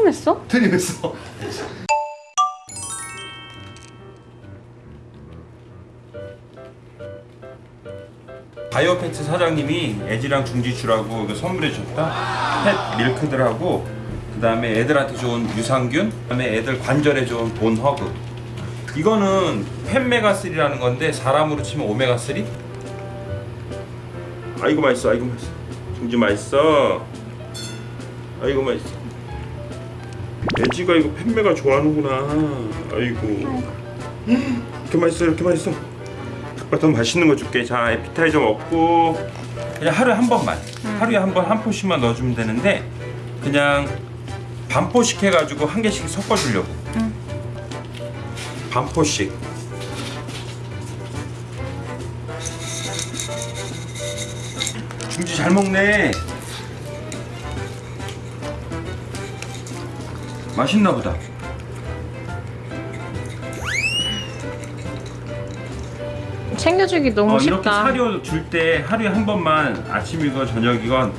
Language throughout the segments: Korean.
트름했어? 트림했어. 바이오페트 사장님이 애지랑 중지 주라고 이거 선물해 줬다. 펫 밀크들하고 그 다음에 애들한테 좋은 유산균, 그 다음에 애들 관절에 좋은 본허그. 이거는 펜메가 3라는 건데 사람으로 치면 오메가 3? 아이고 맛있어, 아이고 맛있어. 중지 맛있어. 아이고 맛있어. 애지가 이거 펜메가 좋아하는구나. 아이고. 이렇게 맛있어, 이렇게 맛있어. 아빠 더 맛있는 거 줄게. 자, 에피타이저 먹고 그냥 하루에 한 번만. 하루에 한 번 한 포씩만 넣어주면 되는데 그냥 반 포씩 해가지고 한 개씩 섞어주려고. 반포씩. 중지 잘 먹네. 맛있나 보다. 챙겨주기 너무 어, 이렇게 쉽다. 사료 줄 때 하루에 한 번만 아침이건 저녁이건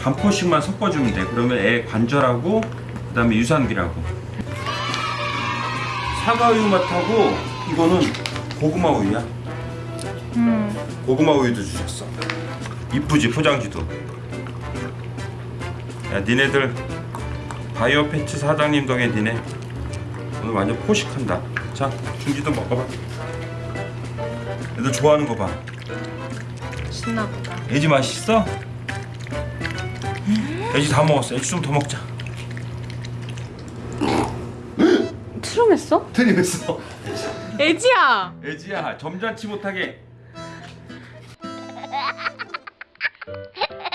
반 포씩만 섞어주면 돼. 그러면 애 관절하고 그 다음에 유산균하고 사과 우유 맛하고 이거는 고구마 우유야. 음. 고구마 우유도 주셨어. 이쁘지 포장지도. 야 니네들 바이오 패츠 사장님 덕에 니네 오늘 완전 포식한다. 자 중지도 먹어봐. 애들 좋아하는 거봐. 신나보다 애지 맛있어? 애지 다 먹었어. 애지 좀 더 먹자. 트름했어? 트림했어. 애지야! 애지야 점잖지 못하게.